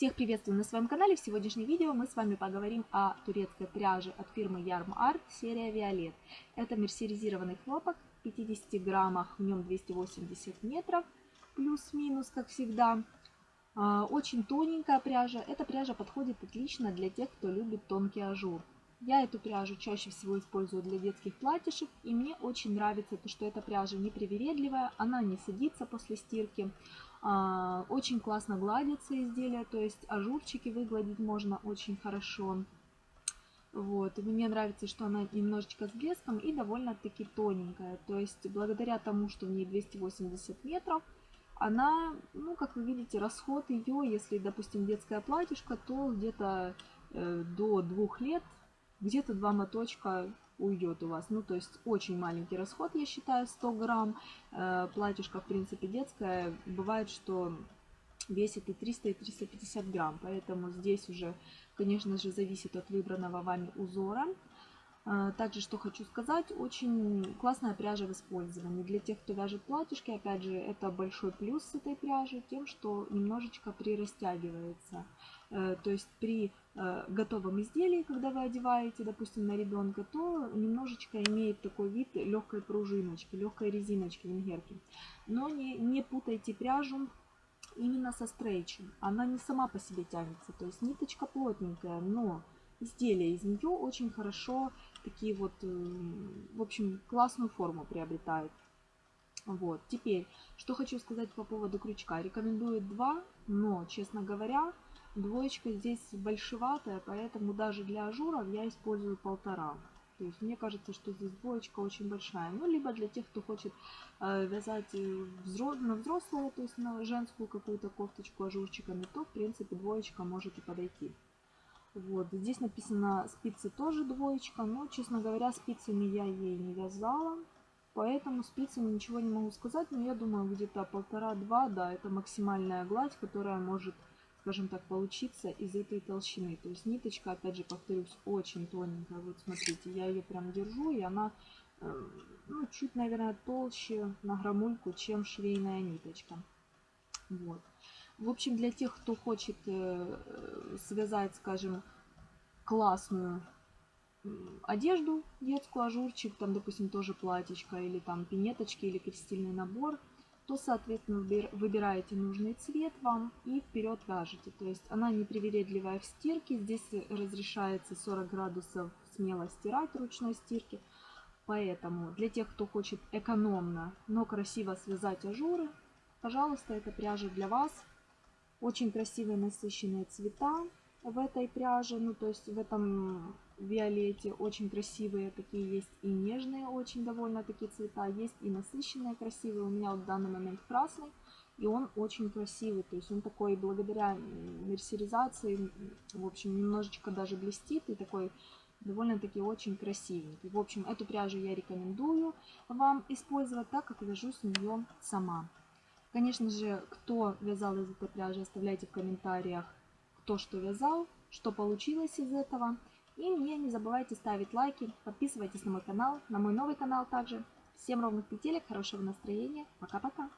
Всех приветствую на своем канале. В сегодняшнем видео мы с вами поговорим о турецкой пряже от фирмы YarnArt серия Violet. Это мерсеризированный хлопок в 50 граммах, в нем 280 метров, плюс-минус, как всегда. А, очень тоненькая пряжа. Эта пряжа подходит отлично для тех, кто любит тонкий ажур. Я эту пряжу чаще всего использую для детских платьишек, и мне очень нравится то, что эта пряжа непривередливая, она не садится после стирки, очень классно гладятся изделия, то есть ажурчики выгладить можно очень хорошо. Вот. Мне нравится, что она немножечко с блеском и довольно-таки тоненькая. То есть благодаря тому, что в ней 280 метров, она, ну, как вы видите, расход ее, если, допустим, детская платьишко, то где-то э, до двух лет где-то два моточка уйдет у вас. Ну, то есть очень маленький расход, я считаю, 100 грамм. Э, платьишко, в принципе, детское. Бывает, что весит и 300, и 350 грамм. Поэтому здесь уже, конечно же, зависит от выбранного вами узора. А, также, что хочу сказать, очень классная пряжа в использовании. Для тех, кто вяжет платьишки, опять же, это большой плюс с этой пряжи, тем, что немножечко прирастягивается. Э, то есть при э, готовом изделии, когда вы одеваете, допустим, на ребенка, то немножечко имеет такой вид легкой пружиночки, легкой резиночки венгерки. Но не, не путайте пряжу именно со стрейчем. Она не сама по себе тянется, то есть ниточка плотненькая, но изделия из нее очень хорошо такие вот, э, в общем, классную форму приобретают. Вот, теперь, что хочу сказать по поводу крючка. Рекомендую два, но, честно говоря, двоечка здесь большеватая, поэтому даже для ажуров я использую полтора. То есть мне кажется, что здесь двоечка очень большая. Ну, либо для тех, кто хочет э, вязать э, взро на взрослую, то есть на женскую какую-то кофточку ажурчиками, то, в принципе, двоечка может и подойти. Вот, здесь написано спицы тоже двоечка, но, честно говоря, спицами я ей не вязала, поэтому спицами ничего не могу сказать, но я думаю, где-то полтора-два, да, это максимальная гладь, которая может, скажем так, получиться из этой толщины. То есть ниточка, опять же, повторюсь, очень тоненькая, вот смотрите, я ее прям держу, и она, э, ну, чуть, наверное, толще на граммульку, чем швейная ниточка. Вот. В общем, для тех, кто хочет э, связать, скажем, классную одежду детскую, ажурчик, там, допустим, тоже платьечко, или там пинеточки, или крестильный набор, то, соответственно, выбираете нужный цвет вам и вперед вяжете. То есть она непривередливая в стирке, здесь разрешается 40 градусов смело стирать ручной стирки. Поэтому для тех, кто хочет экономно, но красиво связать ажуры, пожалуйста, эта пряжа для вас. Очень красивые насыщенные цвета в этой пряже, ну то есть в этом виолете очень красивые такие есть и нежные очень довольно такие цвета, есть и насыщенные красивые. У меня вот в данный момент красный, и он очень красивый, то есть он такой благодаря мерсеризации, в общем, немножечко даже блестит и такой довольно-таки очень красивенький. В общем, эту пряжу я рекомендую вам использовать, так как вяжу с нее сама. Конечно же, кто вязал из этой пряжи, оставляйте в комментариях, кто что вязал, что получилось из этого. И мне не забывайте ставить лайки, подписывайтесь на мой канал, на мой новый канал также. Всем ровных петелек, хорошего настроения. Пока-пока.